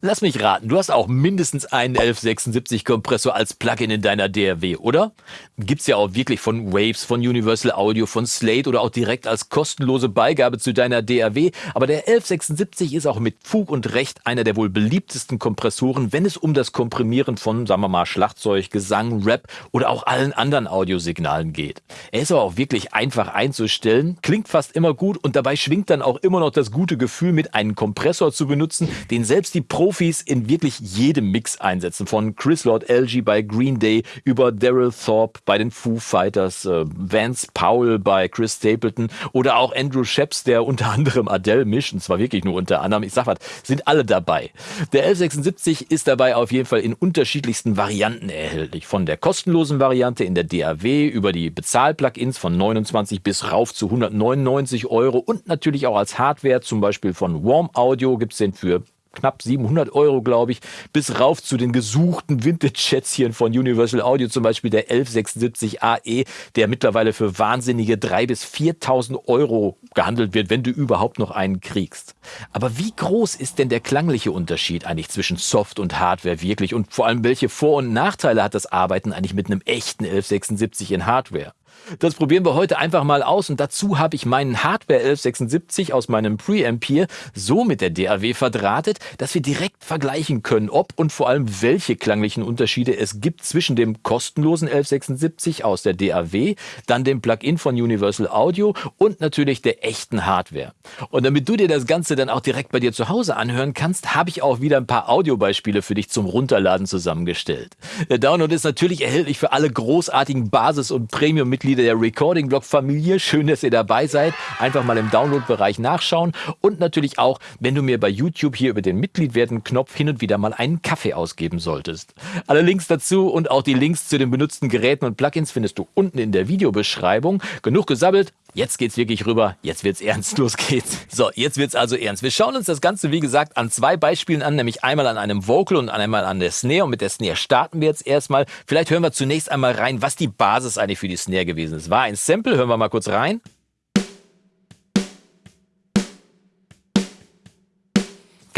Lass mich raten, du hast auch mindestens einen 1176 Kompressor als Plugin in deiner DRW, oder? Gibt's ja auch wirklich von Waves, von Universal Audio, von Slate oder auch direkt als kostenlose Beigabe zu deiner DRW. Aber der 1176 ist auch mit Fug und Recht einer der wohl beliebtesten Kompressoren, wenn es um das Komprimieren von, sagen wir mal, Schlagzeug, Gesang, Rap oder auch allen anderen Audiosignalen geht. Er ist aber auch wirklich einfach einzustellen, klingt fast immer gut und dabei schwingt dann auch immer noch das gute Gefühl mit, einen Kompressor zu benutzen, den selbst die Pro Profis in wirklich jedem Mix einsetzen. Von Chris Lord LG bei Green Day über Daryl Thorpe bei den Foo Fighters, äh, Vance Powell bei Chris Stapleton oder auch Andrew Sheps, der unter anderem Adele mischt. Und zwar wirklich nur unter anderem. Ich sag was, sind alle dabei. Der 1176 ist dabei auf jeden Fall in unterschiedlichsten Varianten erhältlich. Von der kostenlosen Variante in der DAW über die Bezahl-Plugins von 29 bis rauf zu 199 Euro und natürlich auch als Hardware, zum Beispiel von Warm Audio gibt's den für knapp 700 Euro, glaube ich, bis rauf zu den gesuchten Vintage-Schätzchen von Universal Audio, zum Beispiel der 1176 AE, der mittlerweile für wahnsinnige 3.000 bis 4.000 Euro gehandelt wird, wenn du überhaupt noch einen kriegst. Aber wie groß ist denn der klangliche Unterschied eigentlich zwischen Soft und Hardware wirklich? Und vor allem, welche Vor- und Nachteile hat das Arbeiten eigentlich mit einem echten 1176 in Hardware? Das probieren wir heute einfach mal aus und dazu habe ich meinen Hardware 1176 aus meinem Preamp hier so mit der DAW verdrahtet, dass wir direkt vergleichen können, ob und vor allem welche klanglichen Unterschiede es gibt zwischen dem kostenlosen 1176 aus der DAW, dann dem Plugin von Universal Audio und natürlich der echten Hardware. Und damit du dir das Ganze dann auch direkt bei dir zu Hause anhören kannst, habe ich auch wieder ein paar Audiobeispiele für dich zum Runterladen zusammengestellt. Der Download ist natürlich erhältlich für alle großartigen Basis- und Premium-Mitglieder Mitglieder der Recording Blog Familie. Schön, dass ihr dabei seid. Einfach mal im Download-Bereich nachschauen und natürlich auch, wenn du mir bei YouTube hier über den Mitglied werden Knopf hin und wieder mal einen Kaffee ausgeben solltest. Alle Links dazu und auch die Links zu den benutzten Geräten und Plugins findest du unten in der Videobeschreibung. Genug gesabbelt. Jetzt geht's wirklich rüber. Jetzt wird's ernst. Los geht's. So, jetzt wird's also ernst. Wir schauen uns das Ganze, wie gesagt, an zwei Beispielen an, nämlich einmal an einem Vocal und einmal an der Snare. Und mit der Snare starten wir jetzt erstmal. Vielleicht hören wir zunächst einmal rein, was die Basis eigentlich für die Snare gewesen ist. War ein Sample. Hören wir mal kurz rein.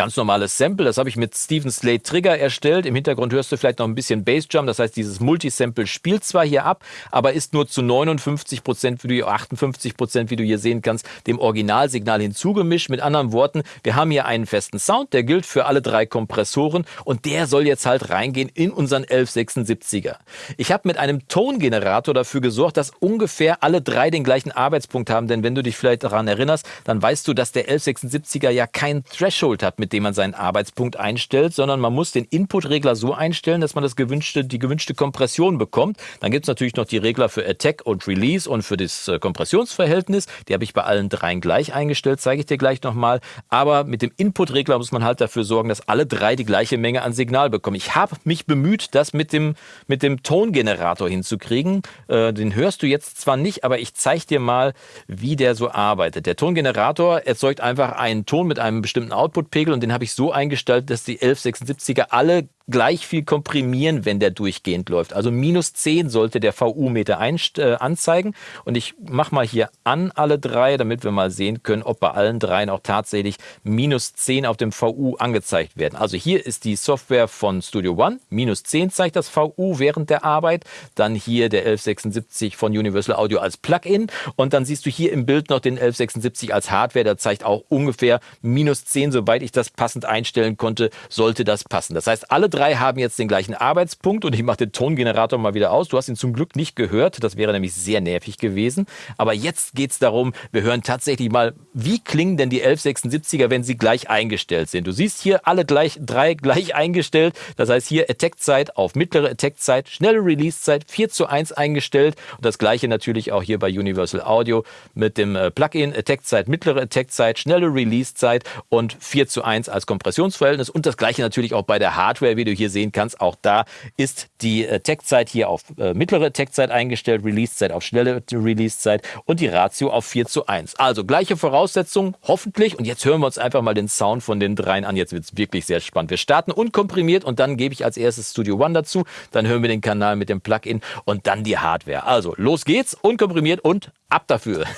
Ganz normales Sample, das habe ich mit Steven Slate Trigger erstellt. Im Hintergrund hörst du vielleicht noch ein bisschen Bassdrum, das heißt, dieses Multisample spielt zwar hier ab, aber ist nur zu 59 Prozent, wie du 58 Prozent, wie du hier sehen kannst, dem Originalsignal hinzugemischt. Mit anderen Worten, wir haben hier einen festen Sound, der gilt für alle drei Kompressoren und der soll jetzt halt reingehen in unseren 1176er. Ich habe mit einem Tongenerator dafür gesorgt, dass ungefähr alle drei den gleichen Arbeitspunkt haben, denn wenn du dich vielleicht daran erinnerst, dann weißt du, dass der 1176er ja kein Threshold hat mit mit dem man seinen Arbeitspunkt einstellt, sondern man muss den Input-Regler so einstellen, dass man das gewünschte, die gewünschte Kompression bekommt. Dann gibt es natürlich noch die Regler für Attack und Release und für das äh, Kompressionsverhältnis. Die habe ich bei allen dreien gleich eingestellt, zeige ich dir gleich nochmal. Aber mit dem Input-Regler muss man halt dafür sorgen, dass alle drei die gleiche Menge an Signal bekommen. Ich habe mich bemüht, das mit dem, mit dem Tongenerator hinzukriegen. Äh, den hörst du jetzt zwar nicht, aber ich zeige dir mal, wie der so arbeitet. Der Tongenerator erzeugt einfach einen Ton mit einem bestimmten Output-Pegel und den habe ich so eingestellt, dass die 1176er alle gleich viel komprimieren, wenn der durchgehend läuft. Also minus 10 sollte der VU-Meter äh, anzeigen. Und ich mache mal hier an alle drei, damit wir mal sehen können, ob bei allen dreien auch tatsächlich minus 10 auf dem VU angezeigt werden. Also hier ist die Software von Studio One. Minus 10 zeigt das VU während der Arbeit. Dann hier der 1176 von Universal Audio als Plugin. Und dann siehst du hier im Bild noch den 1176 als Hardware. Der zeigt auch ungefähr minus 10. Sobald ich das passend einstellen konnte, sollte das passen. Das heißt, alle drei drei haben jetzt den gleichen Arbeitspunkt und ich mache den Tongenerator mal wieder aus. Du hast ihn zum Glück nicht gehört, das wäre nämlich sehr nervig gewesen. Aber jetzt geht es darum, wir hören tatsächlich mal, wie klingen denn die 1176er, wenn sie gleich eingestellt sind. Du siehst hier alle gleich, drei gleich eingestellt. Das heißt hier Attack-Zeit auf mittlere Attack-Zeit, schnelle Release-Zeit 4 zu 1 eingestellt. Und das gleiche natürlich auch hier bei Universal Audio mit dem äh, Plugin Attack-Zeit, mittlere Attack-Zeit, schnelle Release-Zeit und 4 zu 1 als Kompressionsverhältnis. Und das gleiche natürlich auch bei der Hardware, wie du hier sehen kannst. Auch da ist die äh, Tech-Zeit hier auf äh, mittlere Tech-Zeit eingestellt, Release-Zeit auf schnelle Release-Zeit und die Ratio auf 4 zu 1. Also gleiche Voraussetzungen, hoffentlich. Und jetzt hören wir uns einfach mal den Sound von den dreien an. Jetzt wird es wirklich sehr spannend. Wir starten unkomprimiert und dann gebe ich als erstes Studio One dazu. Dann hören wir den Kanal mit dem Plugin und dann die Hardware. Also los geht's, unkomprimiert und ab dafür.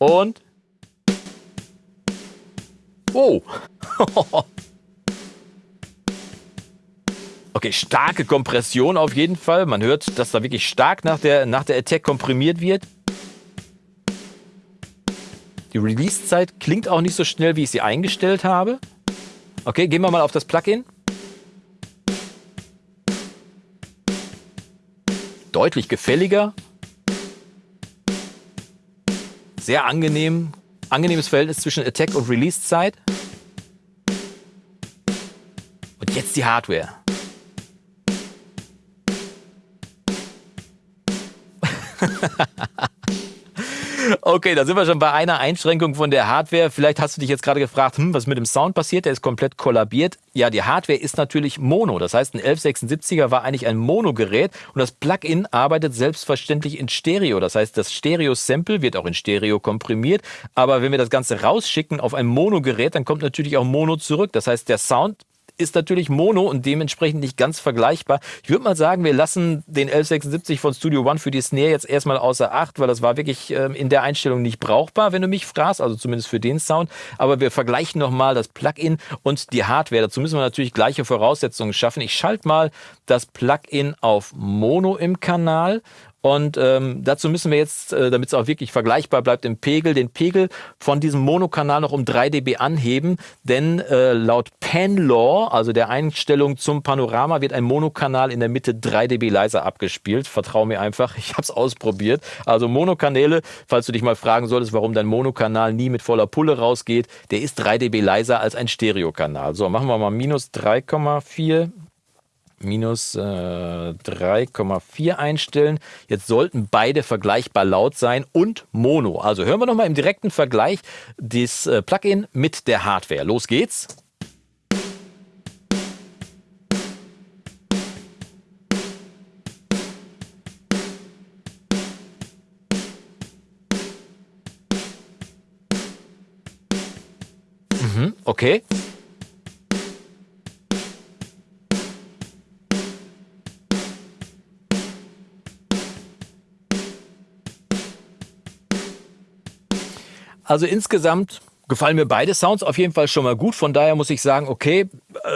Und. Oh. Okay, starke Kompression auf jeden Fall. Man hört, dass da wirklich stark nach der, nach der Attack komprimiert wird. Die Release-Zeit klingt auch nicht so schnell, wie ich sie eingestellt habe. Okay, gehen wir mal auf das Plugin. Deutlich gefälliger. Sehr angenehm. Angenehmes Verhältnis zwischen Attack und Release-Zeit. Und jetzt die Hardware. Okay, da sind wir schon bei einer Einschränkung von der Hardware. Vielleicht hast du dich jetzt gerade gefragt, hm, was mit dem Sound passiert? Der ist komplett kollabiert. Ja, die Hardware ist natürlich Mono. Das heißt, ein 1176er war eigentlich ein Mono-Gerät und das Plugin arbeitet selbstverständlich in Stereo. Das heißt, das Stereo-Sample wird auch in Stereo komprimiert. Aber wenn wir das Ganze rausschicken auf ein Mono-Gerät, dann kommt natürlich auch Mono zurück. Das heißt, der Sound ist natürlich Mono und dementsprechend nicht ganz vergleichbar. Ich würde mal sagen, wir lassen den 1176 von Studio One für die Snare jetzt erstmal außer Acht, weil das war wirklich ähm, in der Einstellung nicht brauchbar, wenn du mich fragst, also zumindest für den Sound. Aber wir vergleichen nochmal das Plugin und die Hardware. Dazu müssen wir natürlich gleiche Voraussetzungen schaffen. Ich schalte mal das Plugin auf Mono im Kanal und ähm, dazu müssen wir jetzt, äh, damit es auch wirklich vergleichbar bleibt im Pegel, den Pegel von diesem Monokanal noch um 3 dB anheben, denn äh, laut Pan-Law, also der Einstellung zum Panorama, wird ein Monokanal in der Mitte 3 dB leiser abgespielt. Vertrau mir einfach, ich habe es ausprobiert. Also Monokanäle, falls du dich mal fragen solltest, warum dein Monokanal nie mit voller Pulle rausgeht, der ist 3 dB leiser als ein Stereokanal. So, machen wir mal minus 3,4 minus äh, 3,4 einstellen. Jetzt sollten beide vergleichbar laut sein und Mono. Also hören wir nochmal im direkten Vergleich das äh, Plugin mit der Hardware. Los geht's. Mhm, okay. Also insgesamt gefallen mir beide Sounds auf jeden Fall schon mal gut. Von daher muss ich sagen, okay,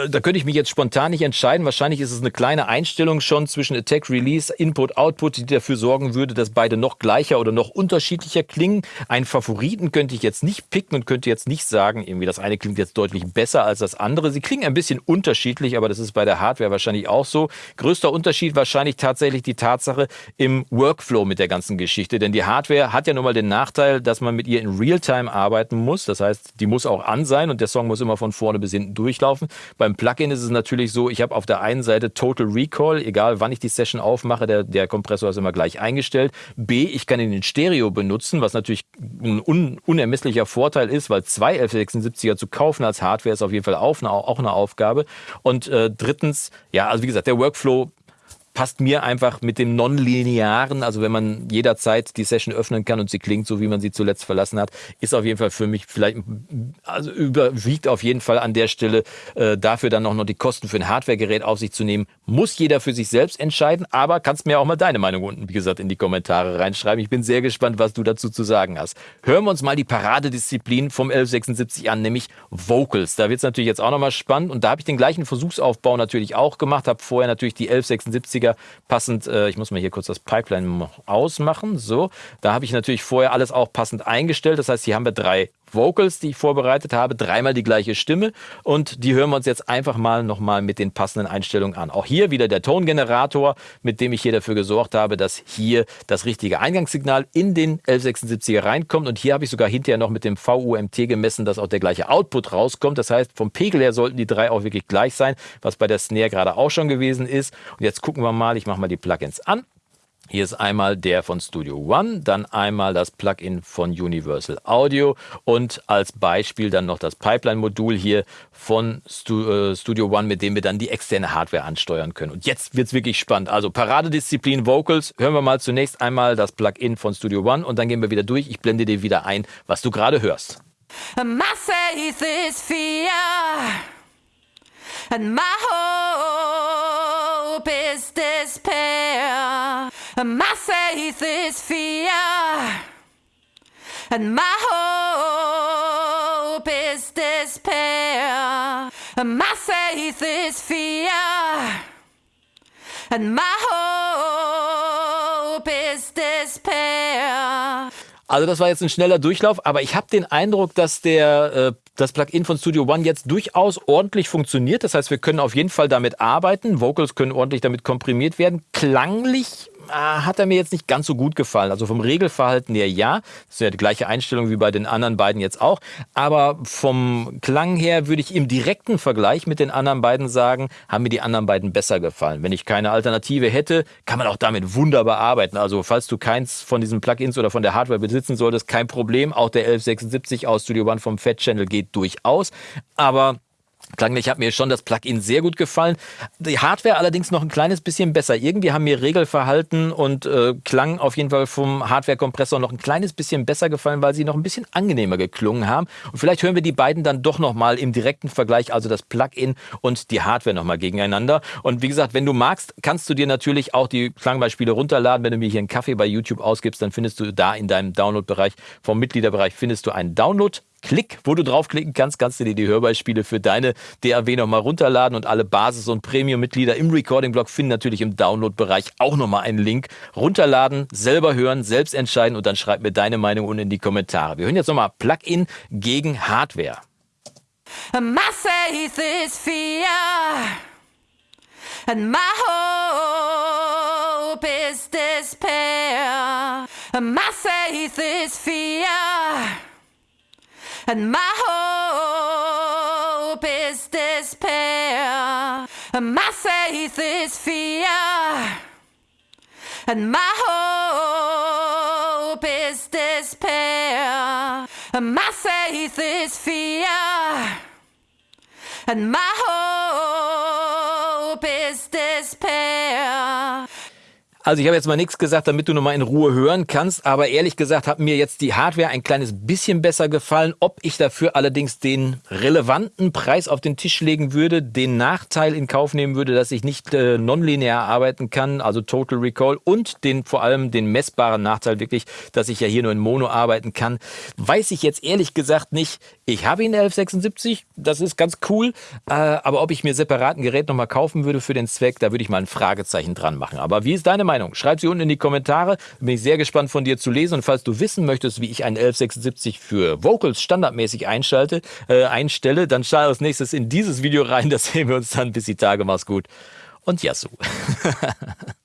da könnte ich mich jetzt spontan nicht entscheiden. Wahrscheinlich ist es eine kleine Einstellung schon zwischen Attack, Release, Input, Output, die dafür sorgen würde, dass beide noch gleicher oder noch unterschiedlicher klingen. Einen Favoriten könnte ich jetzt nicht picken und könnte jetzt nicht sagen, irgendwie das eine klingt jetzt deutlich besser als das andere. Sie klingen ein bisschen unterschiedlich, aber das ist bei der Hardware wahrscheinlich auch so. Größter Unterschied wahrscheinlich tatsächlich die Tatsache im Workflow mit der ganzen Geschichte. Denn die Hardware hat ja nun mal den Nachteil, dass man mit ihr in Realtime arbeiten muss. Das heißt, die muss auch an sein und der Song muss immer von vorne bis hinten durchlaufen. Beim Plugin ist es natürlich so, ich habe auf der einen Seite Total Recall, egal wann ich die Session aufmache, der, der Kompressor ist immer gleich eingestellt. B, ich kann ihn in Stereo benutzen, was natürlich ein un, unermesslicher Vorteil ist, weil zwei 1176er zu kaufen als Hardware ist auf jeden Fall auch eine, auch eine Aufgabe. Und äh, drittens, ja, also wie gesagt, der Workflow passt mir einfach mit dem Nonlinearen, also wenn man jederzeit die Session öffnen kann und sie klingt so, wie man sie zuletzt verlassen hat, ist auf jeden Fall für mich vielleicht, also überwiegt auf jeden Fall an der Stelle äh, dafür dann auch noch die Kosten für ein Hardwaregerät auf sich zu nehmen. Muss jeder für sich selbst entscheiden, aber kannst mir auch mal deine Meinung unten, wie gesagt, in die Kommentare reinschreiben. Ich bin sehr gespannt, was du dazu zu sagen hast. Hören wir uns mal die Paradedisziplin vom 1176 an, nämlich Vocals. Da wird es natürlich jetzt auch nochmal spannend und da habe ich den gleichen Versuchsaufbau natürlich auch gemacht, habe vorher natürlich die 1176er günstiger. Passend, äh, ich muss mal hier kurz das Pipeline ausmachen. So, da habe ich natürlich vorher alles auch passend eingestellt. Das heißt, hier haben wir drei Vocals, die ich vorbereitet habe, dreimal die gleiche Stimme und die hören wir uns jetzt einfach mal nochmal mit den passenden Einstellungen an. Auch hier wieder der Tongenerator, mit dem ich hier dafür gesorgt habe, dass hier das richtige Eingangssignal in den 1176er reinkommt und hier habe ich sogar hinterher noch mit dem VUMT gemessen, dass auch der gleiche Output rauskommt. Das heißt, vom Pegel her sollten die drei auch wirklich gleich sein, was bei der Snare gerade auch schon gewesen ist. Und jetzt gucken wir mal, ich mache mal die Plugins an. Hier ist einmal der von Studio One, dann einmal das Plugin von Universal Audio und als Beispiel dann noch das Pipeline-Modul hier von äh, Studio One, mit dem wir dann die externe Hardware ansteuern können. Und jetzt wird es wirklich spannend. Also Paradedisziplin Vocals. Hören wir mal zunächst einmal das Plugin von Studio One und dann gehen wir wieder durch. Ich blende dir wieder ein, was du gerade hörst. My faith is fear and my hope is despair. My faith is fear, and my hope is despair, my faith is fear, and my hope is despair. Also das war jetzt ein schneller Durchlauf, aber ich habe den Eindruck, dass der äh, das Plugin von Studio One jetzt durchaus ordentlich funktioniert. Das heißt, wir können auf jeden Fall damit arbeiten. Vocals können ordentlich damit komprimiert werden. Klanglich hat er mir jetzt nicht ganz so gut gefallen. Also vom Regelverhalten her ja. Das ist ja die gleiche Einstellung wie bei den anderen beiden jetzt auch. Aber vom Klang her würde ich im direkten Vergleich mit den anderen beiden sagen, haben mir die anderen beiden besser gefallen. Wenn ich keine Alternative hätte, kann man auch damit wunderbar arbeiten. Also falls du keins von diesen Plugins oder von der Hardware besitzen solltest, kein Problem. Auch der 1176 aus Studio One vom Fat Channel geht durchaus. Aber Klanglich hat mir schon das Plugin sehr gut gefallen. Die Hardware allerdings noch ein kleines bisschen besser. Irgendwie haben mir Regelverhalten und äh, Klang auf jeden Fall vom Hardware-Kompressor noch ein kleines bisschen besser gefallen, weil sie noch ein bisschen angenehmer geklungen haben. Und vielleicht hören wir die beiden dann doch nochmal im direkten Vergleich, also das Plugin und die Hardware nochmal gegeneinander. Und wie gesagt, wenn du magst, kannst du dir natürlich auch die Klangbeispiele runterladen. Wenn du mir hier einen Kaffee bei YouTube ausgibst, dann findest du da in deinem Download-Bereich, vom Mitgliederbereich, findest du einen Download Klick, wo du draufklicken kannst, kannst du dir die Hörbeispiele für deine DAW nochmal runterladen und alle Basis- und Premium-Mitglieder im Recording-Blog finden natürlich im Download-Bereich auch nochmal einen Link. Runterladen, selber hören, selbst entscheiden und dann schreib mir deine Meinung unten in die Kommentare. Wir hören jetzt nochmal Plugin gegen Hardware. My faith is fear, and my hope is despair. My faith is fear. And my hope is despair, and my faith is fear, and my hope is despair, and my faith is fear, and my hope is despair. Also ich habe jetzt mal nichts gesagt, damit du nochmal in Ruhe hören kannst, aber ehrlich gesagt hat mir jetzt die Hardware ein kleines bisschen besser gefallen. Ob ich dafür allerdings den relevanten Preis auf den Tisch legen würde, den Nachteil in Kauf nehmen würde, dass ich nicht äh, nonlinear arbeiten kann, also Total Recall und den vor allem den messbaren Nachteil wirklich, dass ich ja hier nur in Mono arbeiten kann, weiß ich jetzt ehrlich gesagt nicht. Ich habe ihn 1176, das ist ganz cool, äh, aber ob ich mir separat ein Gerät nochmal kaufen würde für den Zweck, da würde ich mal ein Fragezeichen dran machen. Aber wie ist deine Meinung? Meinung? Schreib sie unten in die Kommentare. Bin ich sehr gespannt von dir zu lesen. Und falls du wissen möchtest, wie ich einen 1176 für Vocals standardmäßig einschalte, äh, einstelle, dann schau als nächstes in dieses Video rein. Das sehen wir uns dann. Bis die Tage. Mach's gut. Und Yasu.